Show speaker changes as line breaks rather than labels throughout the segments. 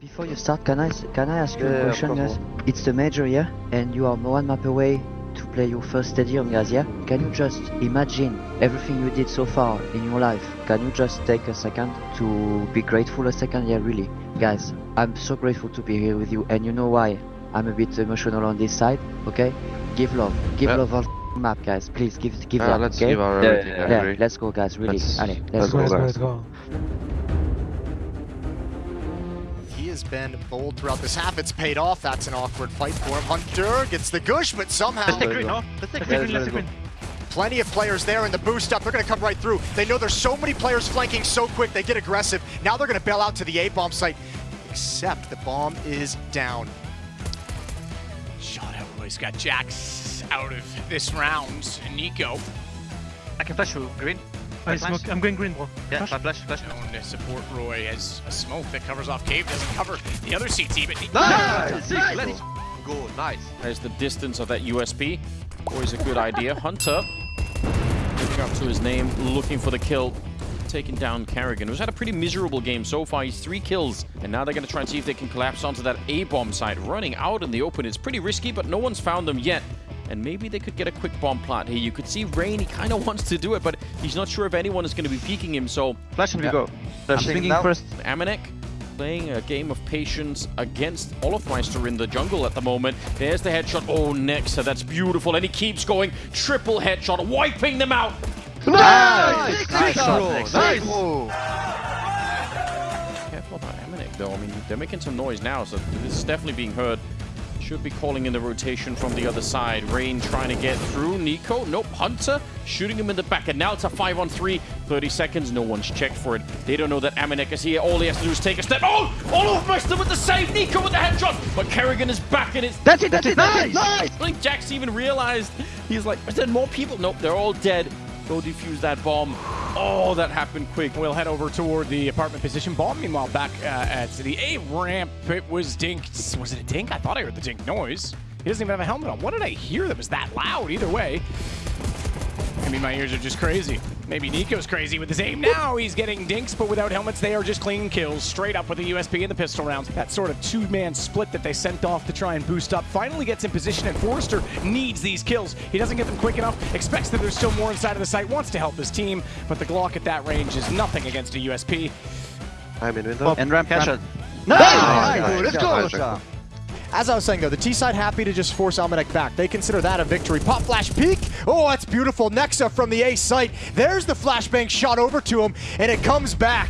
Before you start, can I s- can I ask you
Yeah,
a question, guys? It's the major, yeah, and you are one map away to play your first stadium, guys. Yeah. Can you just imagine everything you did so far in your life? Can you just take a second to be grateful a second? Yeah, really, guys. I'm so grateful to be here with you, and you know why? I'm a bit emotional on this side. Okay, give love, give
Yeah.
love on map, guys. Please give give
Yeah,
love.
let's
okay?
give our
Yeah,
everything.
yeah,
yeah, let's go, guys. Really,
Let's-
Allez,
let's
let's
go,
go.
guys.
Let's go.
He has been bold throughout this half. It's paid off. That's an awkward fight for him. Hunter gets the gush, but somehow
Let's take green,
go.
no? Let's take green,
let's
let's take green.
plenty of players there in the boost up. They're going to come right through. They know there's so many players flanking so quick. They get aggressive. Now they're going to bail out to the A bomb site, except the bomb is down.
Shot out. He's got Jax out of this round. Nico
I can flash you green. I
Flash.
smoke. I'm going green, bro.
Yeah,
Flash.
flash, flash, flash.
known to support Roy has a smoke that covers off Cave. Doesn't cover the other CT, but
Nice!
Nice!
Let's go. Nice.
There's the distance of that USP. Always a good idea. Hunter living up to his name, looking for the kill. Taking down karrigan, who's had a pretty miserable game so far. He's three kills, and now they're going to try and see if they can collapse onto that A-bomb site. Running out in the open is pretty risky, but no one's found them yet. And maybe they could get a quick bomb plant here. You could see Rain, he kind of wants to do it, but he's not sure if anyone is going to be peeking him, so
Flash and we
Yeah.
go.
I'm
Flashing
thinking
now.
first Amanek playing a game of patience against Olofmeister in the jungle at the moment. There's the headshot. Oh, Nexa, that's beautiful. And he keeps going. Triple headshot, wiping them out.
Nice!
Nice shot,
bro.
Nexa.
Nice!
Careful about Amanek, though. I mean, they're making some noise now, so this is definitely being heard. Should be calling in the rotation from the other side. Rain trying to get through. Nico, nope. Hunter shooting him in the back. And now it's a 5 on 3. 30 seconds. No one's checked for it. They don't know that Amanek is here. All he has to do is take a step. Oh! Olofmeister with the save. Nico with the headshot. But karrigan is back and it's
That's it, that's it, nice!
I think Jax even realized. He's like, is there more people? Nope, they're all dead. Go defuse that bomb. Oh, that happened quick.
We'll head over toward the apartment position. Bomb, meanwhile, back uh, at the A ramp. It was dinked. Was it a dink? I thought I heard the dink noise. He doesn't even have a helmet on. What did I hear that was that loud? Either way. Maybe my ears are just crazy. Maybe Nico's crazy with his aim now. He's getting dinks, but without helmets, they are just clean kills. Straight up with the USP and the pistol rounds. That sort of two-man split that they sent off to try and boost up finally gets in position, and Forrester needs these kills. He doesn't get them quick enough, expects that there's still more inside of the site, wants to help his team, but the Glock at that range is nothing against a USP.
I'm in window.
And ramp,
No,
ramp.
Nice!
Let's go, As I was saying, though, the T-side happy to just force Amanek back. They consider that a victory. Pop flash peek. Oh, that's beautiful. Nexa from the A site. There's the flashbang shot over to him, and it comes back.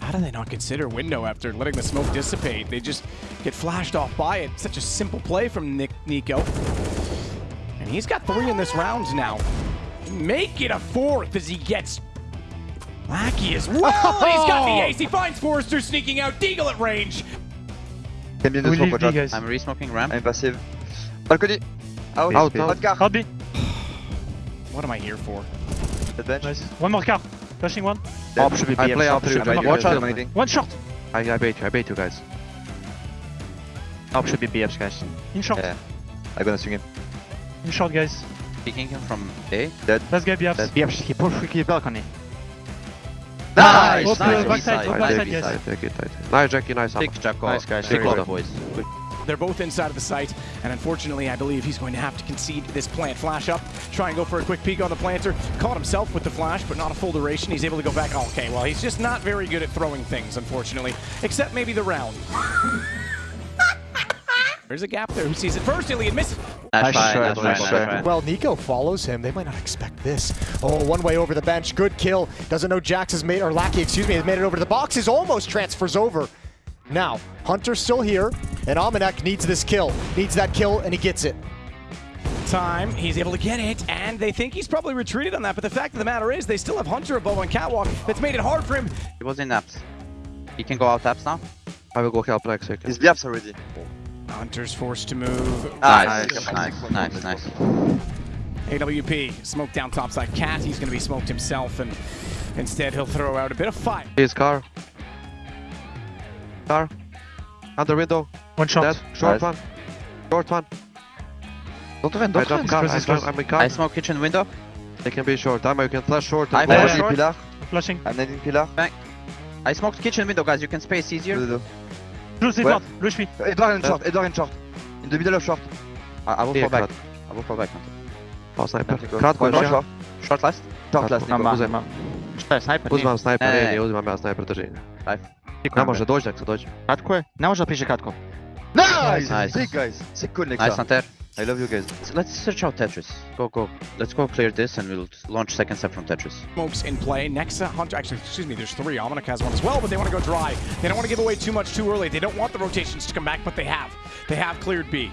How do they not consider window after letting the smoke dissipate? They just get flashed off by it. Such a simple play from Nick Nico. And he's got three in this round now. Make it a fourth as he gets Lackey as well. and he's got the ace. He finds Forrester sneaking out. Deagle at range.
Can be in the
We
smoke,
leave
watch
B,
out.
guys.
I'm resmoking ramp.
I'm passive. Balcony. Out.
Out,
Out.
out.
car.
Out B.
What am I here for?
The bench.
Nice. One more car. Flashing one.
Op should be
I play
op should be
I
BF.
do
Watch out.
dominating.
One short.
I, I bait you. I bait you guys.
Op should be BF, guys.
In short.
Yeah. I'm gonna swing him.
In short, guys.
Picking him from A.
Let's get BFs.
BF, he push quickly balcony.
Nice!
Hope, uh,
Nice!
backside, hope backside,
Nice,
guys.
Take it, take. Nice, Jackie. Nice.
Take Jacko.
Nice, guys.
Take
Very
all
good.
boys.
They're both inside of the site, and unfortunately, I believe he's going to have to concede this plant. Flash up, try and go for a quick peek on the planter. Caught himself with the flash, but not a full duration. He's able to go back. Oh, okay, well, he's just not very good at throwing things, unfortunately, except maybe the round. There's a gap there. Who sees it first? Iliad misses.
Nice
Nice
try,
try,
nice try,
nice
nice
try.
try.
Well, Nico follows him. They might not expect this. Oh, one way over the bench. Good kill. Doesn't know Jax has made, or Lackey, excuse me, has made it over to the boxes. Almost transfers over. Now, Hunter's still here, and Amanek needs this kill. Needs that kill, and he gets it.
Time, he's able to get it, and they think he's probably retreated on that, but the fact of the matter is, they still have Hunter above on Catwalk. That's made it hard for him.
He was in apps. He can go out apps now.
I will go help next second.
He's BFs already.
Hunter's forced to move.
Nice,
Nice.
nice, nice, nice.
AWP, smoked down topside. Cat, he's going to be smoked himself, and instead he'll throw out a bit of fire.
His car. Car. Under window.
One shot.
Dead. Short
Nice.
one. Short one.
Don't run,
I
don't
drop
run.
car. I
Close.
I'm in
I smoke kitchen window.
They can be short. Dama, you can flash short.
I
and
flash
go
short.
pillar.
Flashing.
I'm netting pillar.
I smoked kitchen window, guys. You can space easier.
Do, do, do.
Close it
Ouais.
one. Low HP.
Edward in short, Edward in short. In the middle of short.
I, I will
Yeah,
fall back.
crowd.
I will fall back.
Oh, sniper.
Go.
Crowd
One
coach,
short,
Short last.
short last.
Mam,
Nico.
mam.
Uzem.
Šta je, sniper?
Uzmam sniper,
Ne, ne,
ne,
ne.
ne uzimam ja sniper, drži.
Life.
Ne može doći nek se dođe.
Kratko je? Ne može da piše kratko.
Nice!
Nice.
Sick guys. Sick cool
Nice
Nexa.
Hunter.
I love you guys.
Let's search out Tetris. Go, go. Let's go clear this and we'll launch second step from Tetris.
Smokes in play. Nexa, uh, Hunter, actually, excuse me, there's three. Amanek has one as well, but they want to go dry. They don't want to give away too much too early. They don't want the rotations to come back, but they have. They have cleared B.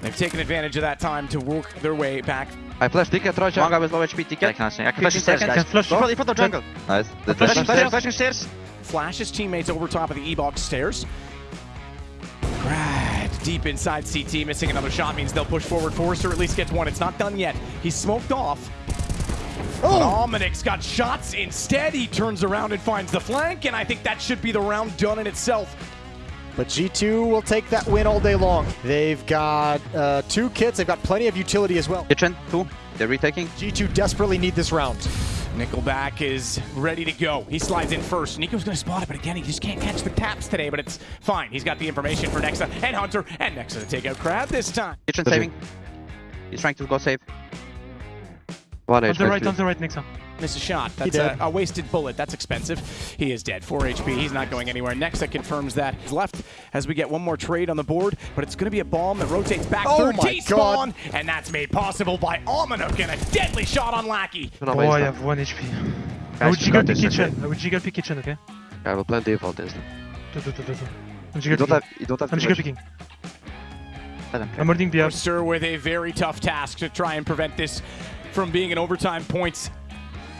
They've taken advantage of that time to work their way back.
I flash ticket,
One
Trojan.
guy with low HP
Ja
ticket.
kan se. Ja kan flash stairs, guys.
Can flash.
In front, in front of jungle.
Nice. The
Flashing
flashing
stairs,
stairs.
flashing stairs.
Flash his teammates over top of the E-box stairs. Right, deep inside CT, missing another shot means they'll push forward. Forrester at least gets one. It's not done yet. He's smoked off. Oh! Almanix got shots. Instead, he turns around and finds the flank, and I think that should be the round done in itself.
But G2 will take that win all day long. They've got uh, two kits. They've got plenty of utility as well.
Kitchen, two. They're retaking.
G2 desperately need this round.
Nickelback is ready to go. He slides in first. Nico's going to spot it, but again, he just can't catch the taps today, but it's fine. He's got the information for Nexa and Hunter, and Nexa to take out Crab this time.
Kitchen saving. He's trying to go save.
One
On the right, on the right, Nexa.
Miss a shot. That's a, a wasted bullet. That's expensive. He is dead. 4 HP. He's not going anywhere. Nexa confirms that. He's left as we get one more trade on the board, but it's going to be a bomb that rotates back.
Oh
Third
my
T spawn, and that's made possible by Amanek and a deadly shot on Lackey.
No,
Oh, I have one HP. I
Guys,
will jiggle the
this,
kitchen. I will jiggle pick kitchen, okay?
not- I will plan default this.
Do, do, do, do, do. I'm
You
jiggle
don't
picking.
have. You don't have
I'm
too
jiggle picking.
Let them play.
I'm holding B up.
Forster with a very tough task to try and prevent this from being an overtime points.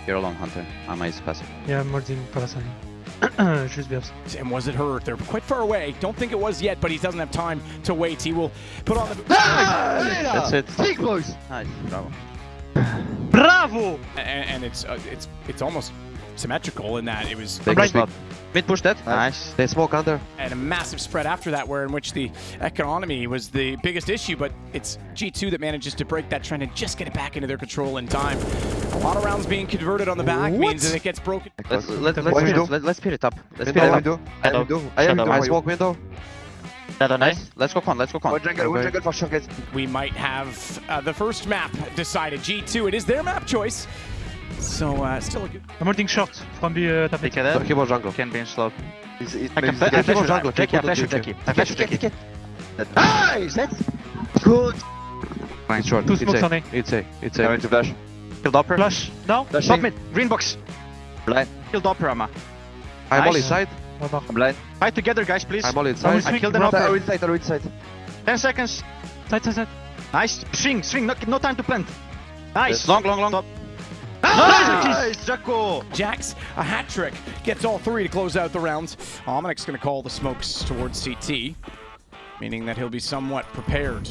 You're alone, Hunter. Ama is passive.
Yeah, I'm holding Parasite. Juste B ups.
And was it hurt? They're quite far away. Don't think it was yet, but he doesn't have time to wait. He will put on the.
That's it.
Sick boys.
Nice. Bravo.
Bravo!
and, and it's uh, it's it's almost symmetrical in that it was
They
right
spot.
Mid push dead.
Nice.
They smoke under.
and a massive spread after that, where in which the economy was the biggest issue, but it's G2 that manages to break that trend and just get it back into their control in time. A lot of rounds being converted on the back means that it gets broken.
Let's let, let's
What
speed
window?
it. Let, let's speed it up. Let's
Window,
speed it up.
window. I
Shadow.
window. I am window.
I
for you.
smoke window.
Shadow knife.
Nice. Let's go con. Let's go con.
One jungle. One
Okay.
jungle for sure, guys.
We might have uh, the first map decided. G2, it is their map choice. So uh, still a good.
I'm holding short from B uh, tapet.
Pick it up.
Turkey jungle.
Can be in slow.
He's, he's,
I can
he's
flash. I
the
flash
Keep
with
jungle,
Jackie. I
keep
flash with
jungle.
Jackie. I flash with Jackie.
Nice. Let's good.
It's short.
Two
It's
smokes
A.
on A.
It's A. It's
I'm
A.
going to flash.
Kill Doppler.
Flash. Now?
Flashing.
Top mid. Green box.
Blind.
Kill Doppler, Ama.
I'm all inside.
One more.
I'm blind.
Fight together, guys, please.
I'm all
I
inside.
I killed an
swing.
I'll
Doppler.
inside. I'll inside.
10 seconds.
Side, side, side.
Nice. Swing, swing. No, no time to plant. Nice.
Long, long, long.
Nice, Jacko.
Jax, a hat trick, gets all three to close out the rounds. Almanic's going to call the smokes towards CT, meaning that he'll be somewhat prepared.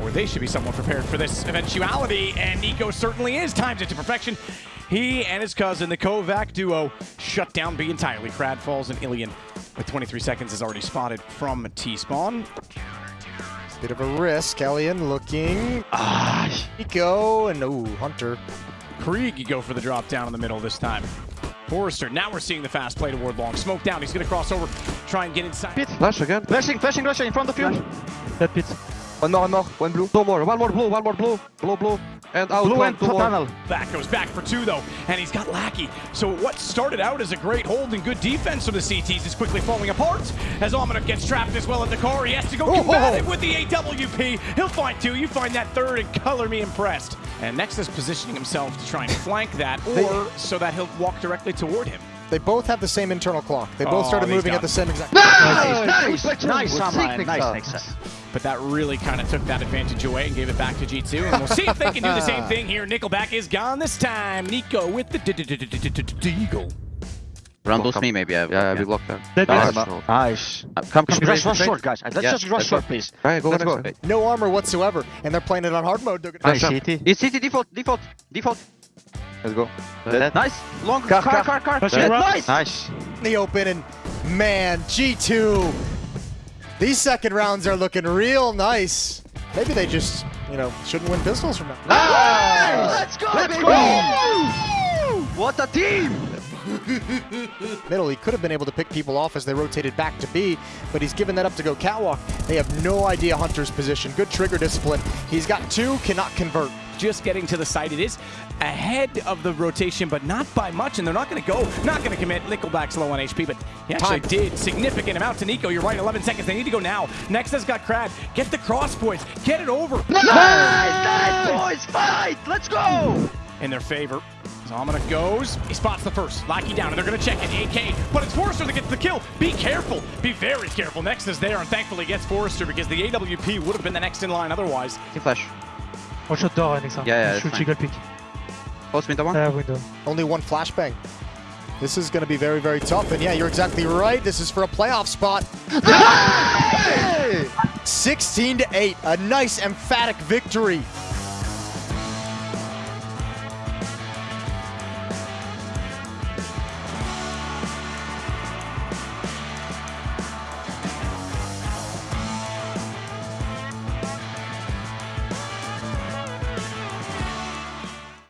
Or they should be somewhat prepared for this eventuality, and Nico certainly is. Times it to perfection. He and his cousin, the Kovac duo, shut down B entirely. Crad falls and Ilian, with 23 seconds, is already spotted from T-spawn.
Bit of a risk. Elian looking. Ah. Nico and ooh, Hunter.
Krieg, you go for the drop down in the middle this time. Forrester, now we're seeing the fast play toward long. Smoke down, he's going to cross over, try and get inside.
Flash again.
Flashing, flashing, Russia in front of you.
That pit.
One more. One more. One blue.
Two more. One more blue. One more blue. Blue, blue. And out.
Blue
one,
and
two more.
tunnel.
Back goes back for two though, and he's got Lackey. So what started out as a great hold and good defense from the CTs is quickly falling apart as Amanek gets trapped as well at the car. He has to go
Oh,
combative
oh. oh.
with the AWP. He'll find two. You find that third and color me impressed. And next is positioning himself to try and flank that, or so that he'll walk directly toward him.
They both have the same internal clock. They both
Oh,
started moving at the same exact.
Nice. Nice.
Nice, Ama.
Sick,
Nice,
Nexa.
Nexa.
But that really kind of took that advantage away and gave it back to G2. And we'll see if they can do the same thing here. Nickelback is gone this time. Nico with the Deagle.
Round those me maybe. I-
Yeah, yeah, we block them.
That
Nice.
pit.
No.
Nice.
Uh, Come, come.
Rush,
straight,
rush
straight.
short, guys. Let's
Yeah,
just rush
let's
short,
go.
please.
Alright, go
Let's
next
go.
time.
No armor whatsoever, and they're playing it on hard mode. They're gonna
Nice,
up.
CT.
It's CT default, default, default.
Let's go.
Nice. Long.
Car,
car,
car.
car, car.
Flashing
Dead.
right.
Nice.
in the open, and man, G2. These second rounds are looking real nice. Maybe they just, you know, shouldn't win pistols from now.
Nice. Let's go. Let's go. What a team.
Middle, he could have been able to pick people off as they rotated back to B, but he's given that up to go catwalk. They have no idea Hunter's position. Good trigger discipline. He's got two, cannot convert.
just getting to the site. It is ahead of the rotation, but not by much, and they're not going to go, not going to commit. Nickelback's low on HP, but he actually
Time.
did significant amount to Nico. You're right, 11 seconds. They need to go now. Next has got Crad. Get the cross points. Get it over
boys, fight! Let's go!
in their favor. Zamina goes. He spots the first. Lackey down, and they're going to check it. AK, but it's Forrester that gets the kill. Be careful. Be very careful. Next is there, and thankfully gets Forrester because the AWP would have been the next in line otherwise.
Team flash.
One shot door, Alexa.
Yeah, yeah,
Shoot
that's
jiggle pick.
Post window one.
Uh, window.
Only one flashbang. This is going to be very, very tough. And yeah, you're exactly right. This is for a playoff spot. 16 to 8. A nice emphatic victory